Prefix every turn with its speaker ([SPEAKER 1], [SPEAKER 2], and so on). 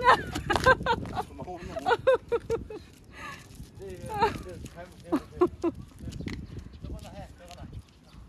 [SPEAKER 1] Yeah.